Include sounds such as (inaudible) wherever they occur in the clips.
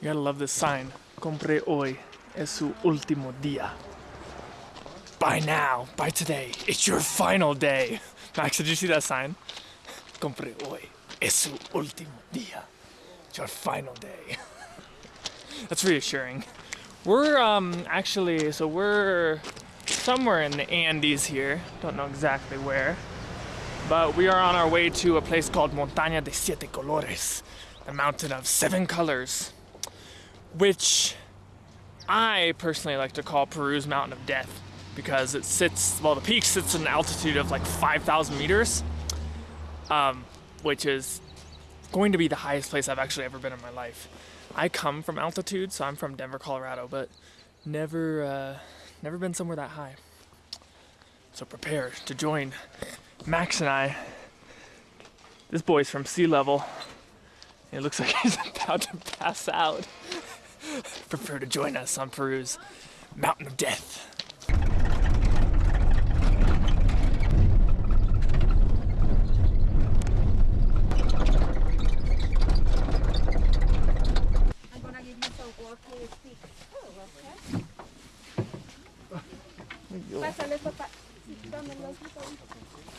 You gotta love this sign. Compre hoy. Es su último día. Buy now. Buy today. It's your final day. (laughs) Max, did you see that sign? (laughs) Compre hoy. Es su último día. It's your final day. (laughs) That's reassuring. We're um actually so we're somewhere in the Andes here. Don't know exactly where. But we are on our way to a place called Montaña de Siete Colores, the mountain of seven colors, which I personally like to call Peru's Mountain of Death because it sits, well, the peak sits at an altitude of like 5,000 meters, um, which is going to be the highest place I've actually ever been in my life. I come from altitude, so I'm from Denver, Colorado, but never, uh, never been somewhere that high. So prepare to join Max and I. This boy's from sea level. It looks like (laughs) he's about to pass out. (laughs) Prepare to join us on Peru's Mountain of Death.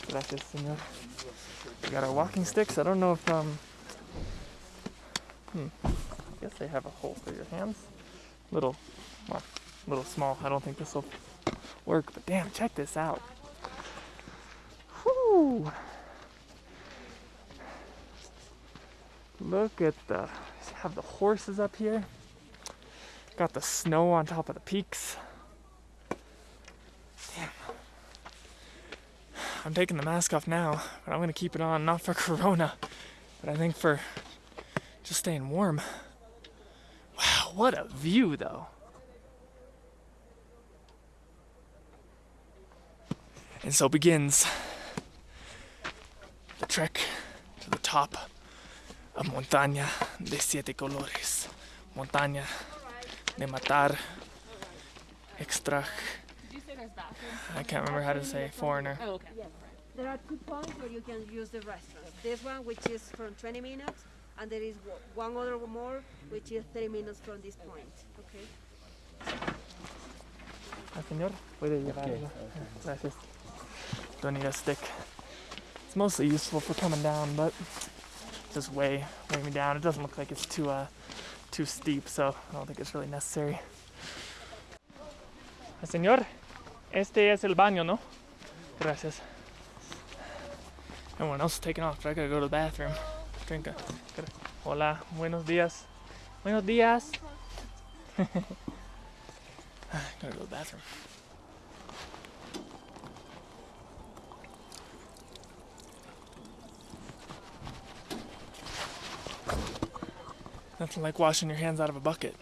Gracias, señor. We got our walking sticks. I don't know if, um, hmm, They have a hole for your hands. Little, well, little small. I don't think this will work, but damn, check this out. Look at the, have the horses up here. Got the snow on top of the peaks. Damn. I'm taking the mask off now, but I'm gonna keep it on, not for (laughs) Corona, but I think for just staying warm. Wow, what a view though. And so begins the trek to the top of Montaña de Siete Colores. Montaña de Matar. Extra. I can't remember how to say foreigner. Oh, there are two points where you can use the restaurant. This one, which is from 20 minutes, and there is one other more, which is three minutes from this point. Okay. Ah, señor, puede llevarlo. Gracias. Don't need a stick. It's mostly useful for coming down, but just weigh weigh me down. It doesn't look like it's too uh too steep, so I don't think it's really necessary. Ah, Señor, este es el baño, ¿no? Gracias. Everyone else is taking off, but I gotta go to the bathroom. Drink a. Gotta, hola, buenos días. Buenos días. (laughs) gotta go to the bathroom. Nothing like washing your hands out of a bucket.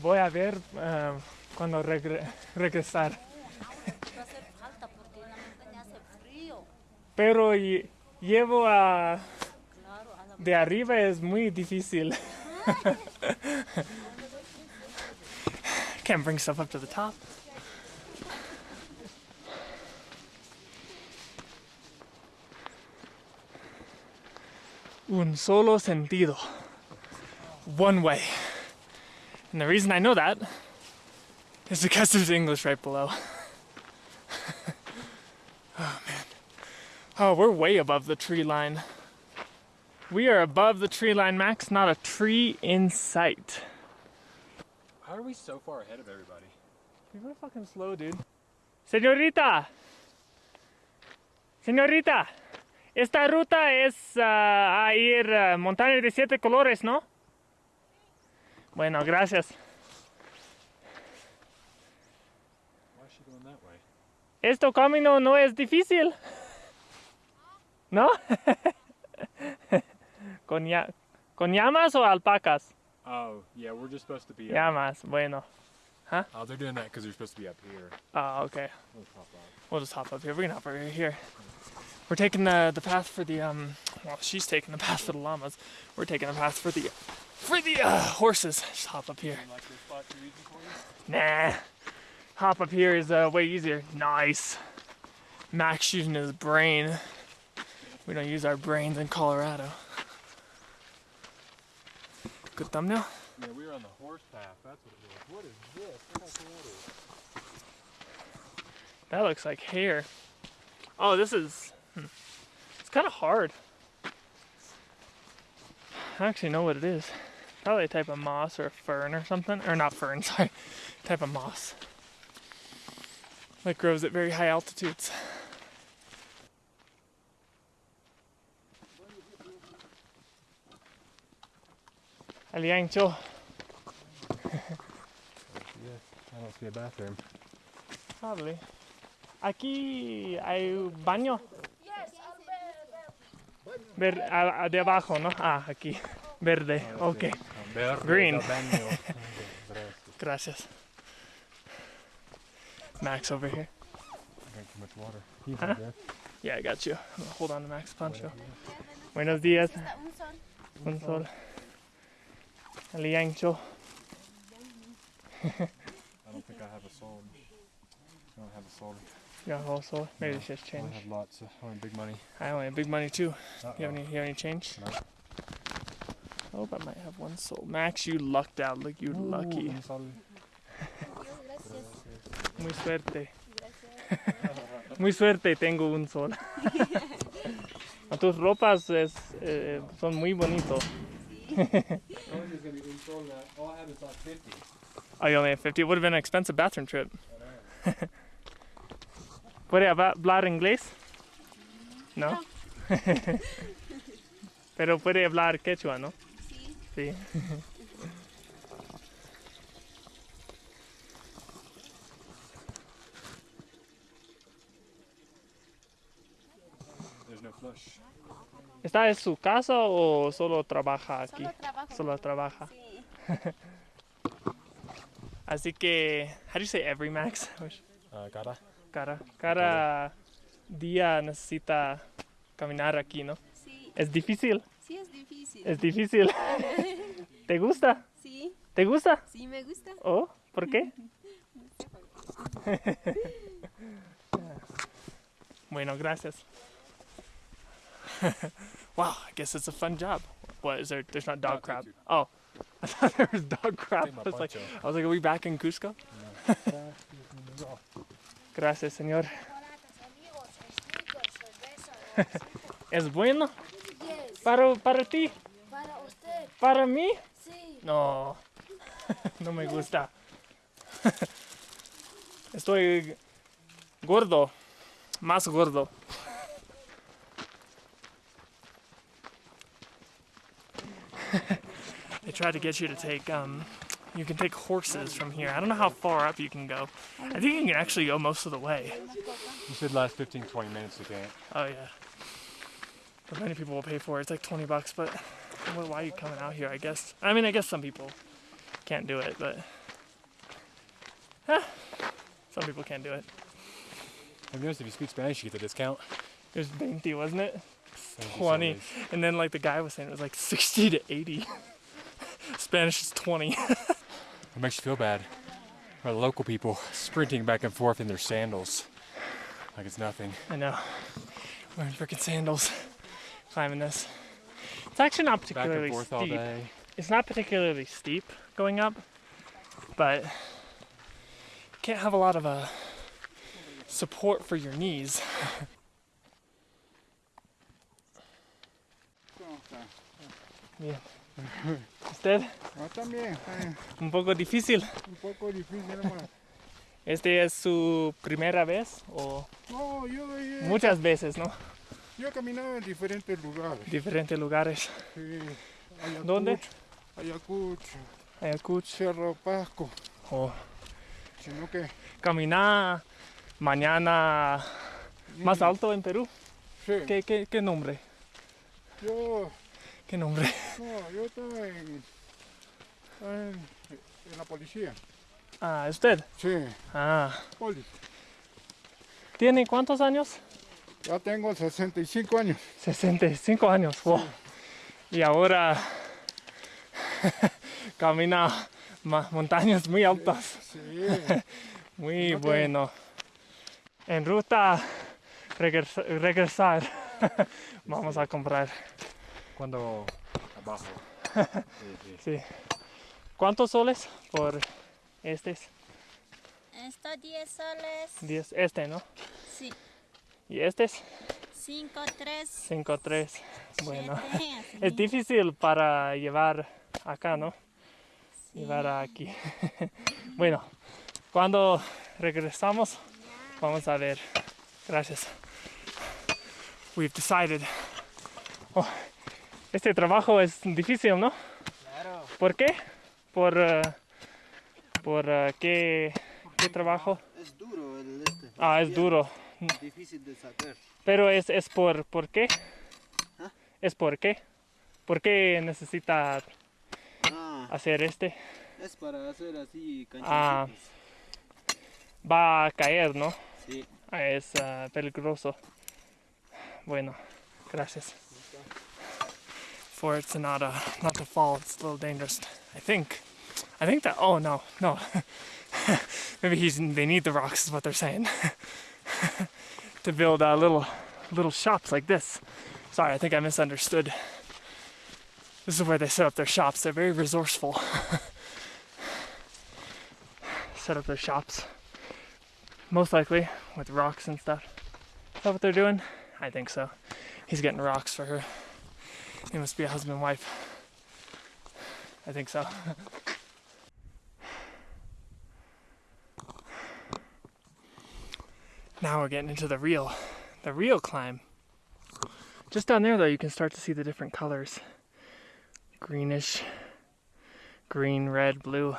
Voy a ver eh, cuando regre- regresar. (laughs) Pero lle- llevo a. Claro, a la De arriba es muy difícil. (laughs) Can't bring stuff up to the top. Un solo sentido. One way. And the reason I know that is because there's English right below. (laughs) oh man. Oh, we're way above the tree line. We are above the tree line, Max. Not a tree in sight. How are we so far ahead of everybody? You're fucking slow, dude. Señorita! Señorita! Esta ruta es ah, a ir a Montaña de Siete Colores, ¿no? Bueno, gracias. Why is she going that way? Esto camino no es difícil. ¿No? (laughs) ¿Con, ya- ¿Con llamas o alpacas? Oh, yeah, we're just supposed to be. Up. Llamas, bueno. Huh? Oh, they're doing that because they're supposed to be up here. Oh, okay. We'll pop up. We'll just hop up here. We can hop right here. We're taking the the path for the um. Well, she's taking the path for the llamas. We're taking the path for the for the uh, horses. Just hop up here. Like spot you're using for you? Nah. Hop up here is uh, way easier. Nice. Max using his brain. We don't use our brains in Colorado. Good thumbnail. Yeah, we were on the horse path. That's what it was. What is this? Look how cool that is. That looks like hair. Oh, this is. hmm. It's kind of hard. I actually know what it is. Probably a type of moss or a fern or something. Or not fern, (laughs) sorry. Type of moss. That grows at very high altitudes. Aliancho. Yes. I don't see a bathroom. Probably. Aquí hay un baño. Ver, a- a- de abajo, ¿no? Ah, aquí. Verde. Ok. Green. (laughs) Gracias. Max over here. Drank too much water. He's Huh? Yeah, I got you. Hold on to Max Pancho. Buenos días. Un sol. Un sol. I don't think I have a soul. I don't have a soul. You got a whole sol. Maybe it's just change. I have lots. Of, I want big money. I only have big money too. Uh-oh. You have any? You have any change? No. I hope I might have one soul. Max, you lucked out. Look, you lucky. Un sol. Gracias. Muy suerte. Gracias. Muy suerte, tengo un sol. A (laughs) (laughs) tus ropas es, eh, son muy bonitos. All I have is like 50. Oh, you only have 50. It would have been an expensive bathroom trip. (laughs) ¿Puede hab- hablar inglés? No. (laughs) Pero puede hablar quechua, ¿no? Sí. Sí. There's no flush. ¿Está en su casa o solo trabaja aquí? Solo trabajo. Solo trabaja. Sí. (laughs) Así que, how do you say every max? Uh, gotta. Cada, cada día necesita caminar aquí, ¿no? Sí. Es difícil, Sí, es difícil. es difícil. (laughs) ¿Te gusta? Sí. ¿Te gusta? Sí, me gusta. ¿Oh? ¿Por qué? (laughs) bueno, gracias. (laughs) wow, I guess it's a fun job. What is there? There's not dog No, crap. Oh, (laughs) I thought there was dog crap. I was like. I was like, are we back in Cusco? (laughs) Gracias, señor. ¿Es bueno Yes, para, para ti? para usted, ¿Para mí? sí. No, no me gusta. Estoy gordo, más gordo. (laughs) they tried to get you to take, um, you can take horses from here. I don't know how far up you can go. I think you can actually go most of the way. You said last 15, 20 minutes you can't. Oh yeah. But many people will pay for it. It's like 20 bucks, but well, why are you coming out here? I guess. I mean, I guess some people can't do it, but ah, some people can't do it. You noticed if you speak Spanish, you get the discount? It was 20, wasn't it? Thank you so 20. And then like the guy was saying it was like 60 to 80. (laughs) Spanish is 20. It makes you feel bad. For the local people sprinting back and forth in their sandals. Like it's nothing. I know. Wearing freaking sandals, climbing this. It's actually not particularly and forth all steep. It's not particularly steep going up, but you can't have a lot of uh, support for your knees. (laughs) Bien. ¿Usted? No, también. Un poco difícil. un poco difícil, hermano. ¿Este es su primera vez o No, yo, he- muchas veces, no? yo he caminado en diferentes lugares. Diferentes lugares. Sí, Ayacucho, ¿Dónde? Ayacucho, Ayacucho. Cerro Pasco, O sino que caminar mañana más alto en Perú. sí, ¿Qué, qué, qué nombre? yo, ¿Qué nombre? No, yo estaba en, en, en la policía. Ah, ¿usted? Sí, Ah. poli. ¿Tiene cuántos años? Ya tengo 65 años. 65 años. Wow. Y ahora (laughs) camina montañas muy altas. Sí, (laughs) Muy bueno. En ruta regresa- regresar. (laughs) Vamos a comprar. Cuando abajo. Sí, (laughs) sí. Sí. ¿Cuántos soles por este? Esto 10 soles. 10, este, ¿no? Sí. Y este 5, 3, 5, 3. Bueno, 7, así. (laughs) es difícil para llevar acá, ¿no? Llevar aquí. (laughs) bueno, cuando regresamos, vamos a ver. Gracias. We've decided. Oh, este trabajo es difícil, ¿no? Claro. ¿Por qué? Por, eh, por eh, qué, qué trabajo. Es duro el este. Ah, es duro. Difícil de sacar. Pero es, es por, ¿por qué? ¿Ah? ¿Es por qué? ¿Por qué necesita Ah, hacer este? es para hacer así Ah. Va a caer, ¿no? Sí. Es ah, peligroso. Bueno, gracias. For it to not, uh, not to fall, it's a little dangerous. I think. I think that. Oh no, no. (laughs) Maybe he's. They need the rocks, is what they're saying. (laughs) to build uh, little, little shops like this. Sorry, I think I misunderstood. This is where they set up their shops. They're very resourceful. (laughs) set up their shops most likely with rocks and stuff. Is that what they're doing? I think so. He's getting rocks for her. He must be a husband and wife. I think so. now we're getting into the real, the real climb. Just down there though, you can start to see the different colors. Greenish, green, red, blue.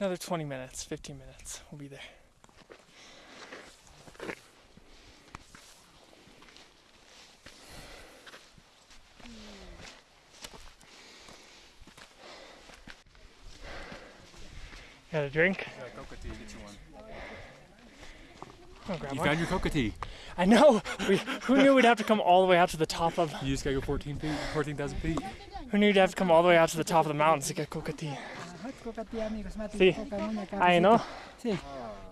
Another 20 minutes, 15 minutes, we'll be there. Got a drink? coca tea, get you one. I'll grab You one. found your coca tea. I know! We, who knew we'd have to come all the way out to the top of. You just gotta go 14 feet, 14,000 feet. Who knew you'd have to come all the way out to the top of the mountains to get coca tea? Coca tea, amigos. Mate Sí. de coca, una no? Sí.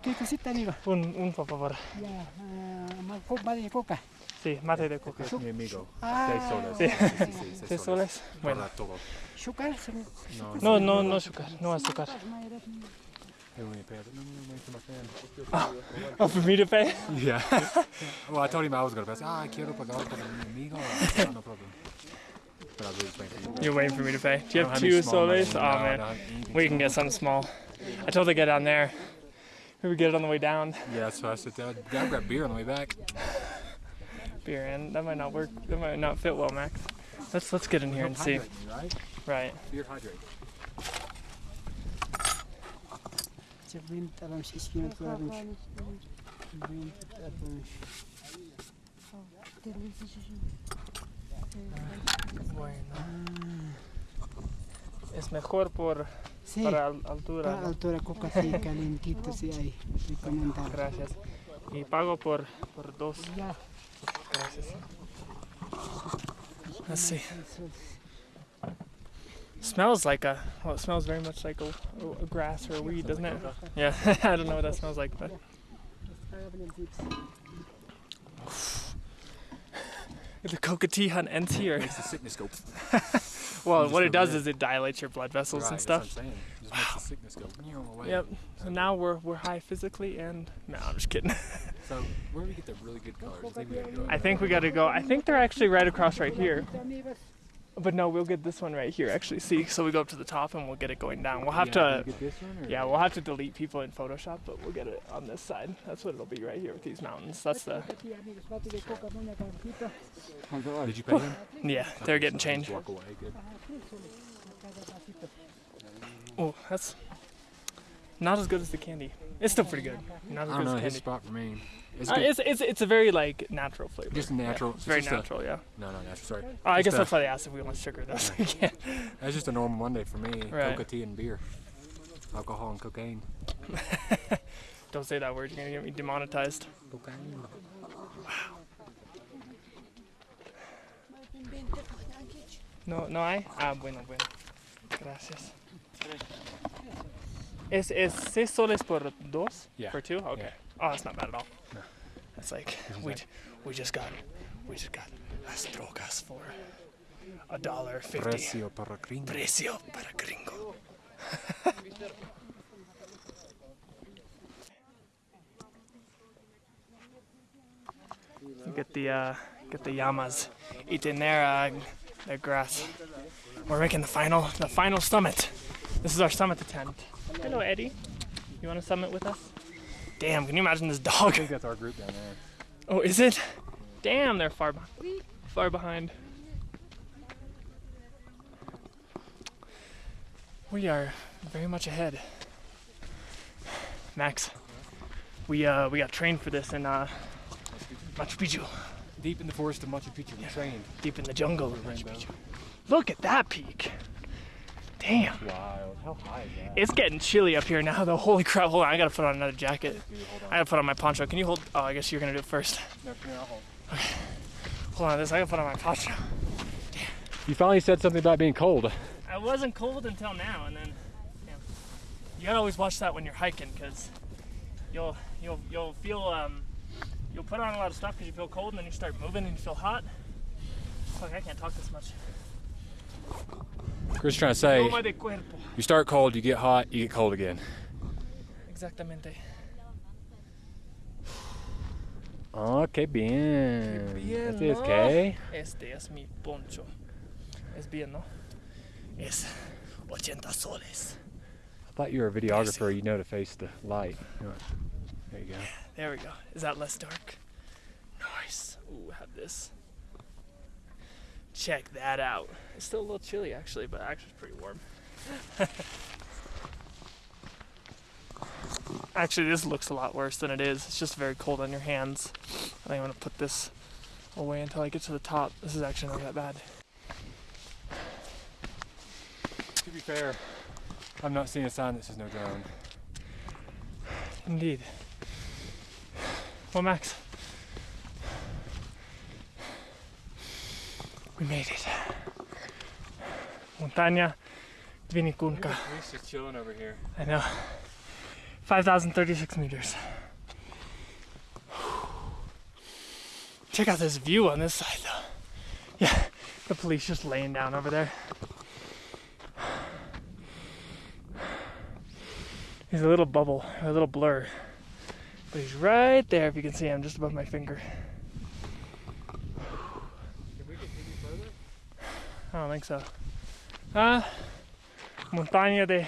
¿Qué cosita, amigo? Un, un por favor. Ya, ah, ma- co- coca. Sí, mate de coca. Es mi amigo. Ah, Seis soles. Sí. Sí, sí, sí, ¿Seis soles? Bueno. Para todo. ¿Azúcar? Se No, no, no azúcar, no azúcar. Hey, when you pay, I don't know, wait for my friend. Oh, for me to pay? Yeah. well, I told him I was gonna pay. I said, ah, quiero pagar para mi amigo. no problem. But I was really paying for you. You're waiting for me to pay. Do you have two soles? Oh man, don't have anything we can get small. something small. I told her to get down there. We get it on the way down. Yeah, so I said, Dad, Dad grab beer on the way back. Beer and that might not work. That might not fit well, Max. Let's let's get in here and see. Hydrate me, Right? Right. Beer hydrate. Se brinta lang si ah. Iskino to lang. Brinta lang. Bueno. Es mejor por Sí, para al- altura. para ¿no? altura coca sí, calentito sí hay. Recomendado. Gracias. Y pago por por dos. Ya. Let's see. Smells like a well, it smells very much like a, a grass or a weed, doesn't it? Yeah, (laughs) I don't know what that smells like, but (sighs) the coca tea hunt ends here. Makes the sickness go. (laughs) Well, what it does is it dilates your blood vessels right, and that's what I'm stuff. saying. Just makes the sickness go. Yep. So now we're we're high physically and no, I'm just kidding. (laughs) So where do we get the really good colors? I think we gotta go. I think we got to go. I think they're actually right across right here. But no, we'll get this one right here. Actually, see. So we go up to the top and we'll get it going down. We'll have Yeah, to. get this one, Yeah, we'll have to delete people in Photoshop, but we'll get it on this side. That's what it'll be right here with these mountains. That's the. Coca tea, amigos. Mate de coca, una cantito. Did you pay him? (laughs) Yeah, they're getting changed. Walk away. Good. Oh, that's not as good as the candy. It's still pretty good. Not as I don't know as his candy. spot for me. It's, Uh, good. it's, it's it's a very like natural flavor. just Yeah, natural. it's very just a- natural, yeah. no, no, natural. Sorry. Uh, I Just guess a- that's why they asked if we want sugar. That's (laughs) yeah. That's just a normal Monday for me. Right. Coca tea and beer. Alcohol and cocaine. (laughs) Don't say that word. You're gonna get me demonetized. Cocaine. No, no hay. Ah, bueno, bueno. Gracias. Es es seis soles por dos? Yeah. For two? Okay. Yeah. Oh, that's not bad at all. No. That's like we we just got we just got las drogas for a dollar fifty. Precio para gringo. Precio para gringo. (laughs) get the uh, get the llamas eating their uh, their grass. We're making the final the final summit. This is our summit attempt. Hello, Eddie. You want to summit with us? Damn, can you imagine this dog? I think that's our group down there. Oh, is it? Damn, they're far behind. Far behind. We are very much ahead. Max, we uh we got trained for this in uh Machu Picchu, Deep in the forest of Machu Picchu, we trained. deep in the jungle of Machu Picchu. Look at that peak. Damn. Wild. How high is that? It's getting chilly up here now though. (laughs) Holy crap, hold on, I gotta put on another jacket. Dude, hold I gotta put on my poncho. Can you hold oh I guess you're gonna do it first. on. No, no, I'll hold. Hold on this, I gotta put on my poncho. You finally said something about being cold. I wasn't cold until now, and then yeah. you gotta always watch that when you're hiking, cause you'll you'll you'll feel um you'll put on a lot of stuff because you feel cold, and then you start moving and you feel hot. Fuck, I can't talk this much. Chris trying to say, Toma de cuerpo. you start cold, you get hot, you get cold again. Exactamente. Oh, que bien. Qué bien, it, ¿no? okay? Este es mi poncho. Es bien, ¿no? Es 80 soles. I thought you were a videographer, you know to face the light. There you go. There we go. Is that less dark? Nice. Ooh, have this. Check that out. It's still a little chilly actually, but actually it's pretty warm. (laughs) actually, this looks a lot worse than it is. It's just very cold on your hands. I think I'm gonna put this away until I get to the top. This is actually not that bad. To be fair, I'm not seeing a sign that says no drone. Indeed. Well, Max. We made it. Montaña Vinicunca. Police just chilling over here. I know. 5,036 meters. Check out this view on this side, though. Yeah, the police just laying down over there. He's a little bubble, a little blur. But he's right there, if you can see him, just above my finger. Can we get any further? I don't think so. Ah, Montaña de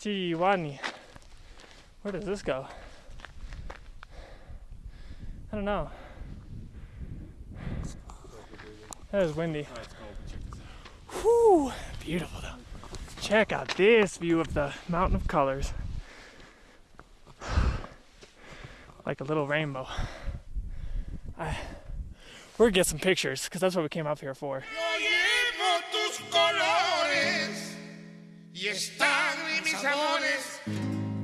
Chihuani. Where does this go? I don't know. That is windy. Whew, beautiful though. Check out this view of the mountain of colors. (sighs) Like a little rainbow. I, we're gonna get some pictures because that's what we came up here for. Y están mis amores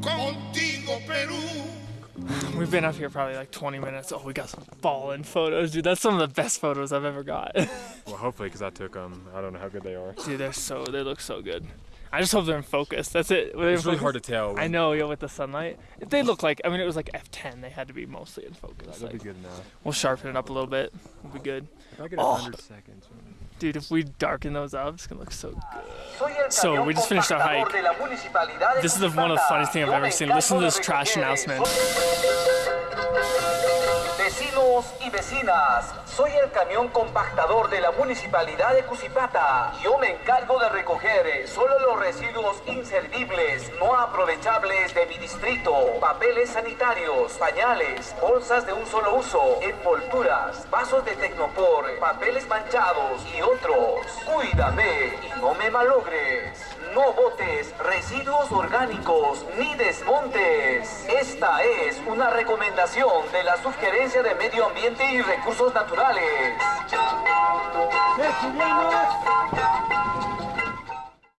contigo, Perú. We've been up here probably like 20 minutes. Oh, we got some fallen photos, dude. That's some of the best photos I've ever got. (laughs) Well, hopefully, because I took them. I don't know how good they are. dude, they're so they look so good. I just hope they're in focus. That's it. Were they in It's really focus? hard to tell. I know, yeah, with the sunlight. If they look like, I mean, it was like F10. They had to be mostly in focus. That'll be good enough. we'll sharpen it up a little bit. We'll be good. If I get Oh. 100 seconds. Dude, if we darken those up, it's gonna look so good. So, we just finished our hike. de la Municipalidad de This is the- one of the funniest things I've ever seen. Listen to this trash announcement. Vecinos y vecinas, soy el camión compactador de la Municipalidad de Cusipata. Yo me encargo de recoger solo los residuos inservibles, no aprovechables de mi distrito. Papeles sanitarios, pañales, bolsas de un solo uso, envolturas, vasos de Tecnopor, papeles manchados y otros. Cuídame y no me malogres. No botes residuos orgánicos ni desmontes. Esta es una recomendación de la Subgerencia de Medio Ambiente y Recursos Naturales.